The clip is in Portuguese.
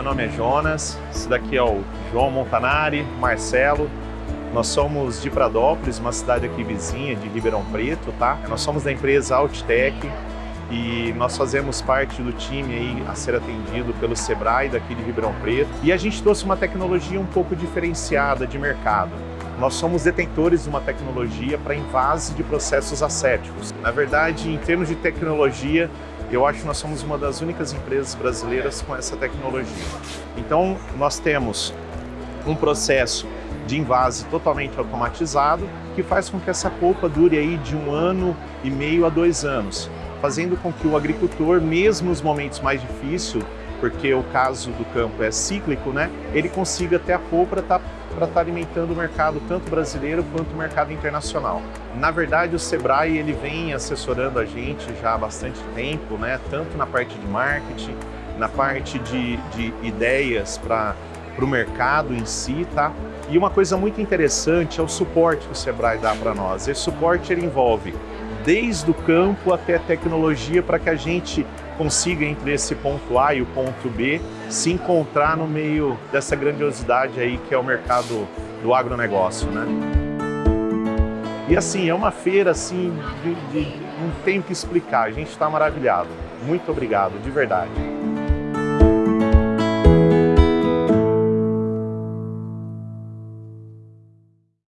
meu nome é Jonas, esse daqui é o João Montanari, Marcelo. Nós somos de Pradópolis, uma cidade aqui vizinha de Ribeirão Preto, tá? Nós somos da empresa Outtech e nós fazemos parte do time aí a ser atendido pelo Sebrae daqui de Ribeirão Preto. E a gente trouxe uma tecnologia um pouco diferenciada de mercado. Nós somos detentores de uma tecnologia para invase de processos acéticos. Na verdade, em termos de tecnologia, eu acho que nós somos uma das únicas empresas brasileiras com essa tecnologia. Então, nós temos um processo de invase totalmente automatizado que faz com que essa polpa dure aí de um ano e meio a dois anos, fazendo com que o agricultor, mesmo nos momentos mais difíceis, porque o caso do campo é cíclico, né, ele consiga ter a polpa para estar para estar alimentando o mercado tanto brasileiro quanto o mercado internacional. Na verdade, o Sebrae ele vem assessorando a gente já há bastante tempo, né? tanto na parte de marketing, na parte de, de ideias para o mercado em si, tá? E uma coisa muito interessante é o suporte que o Sebrae dá para nós. Esse suporte ele envolve desde o campo até a tecnologia para que a gente consiga entre esse ponto A e o ponto B se encontrar no meio dessa grandiosidade aí que é o mercado do agronegócio, né? E assim, é uma feira assim, de, de, não tenho que explicar, a gente está maravilhado. Muito obrigado, de verdade.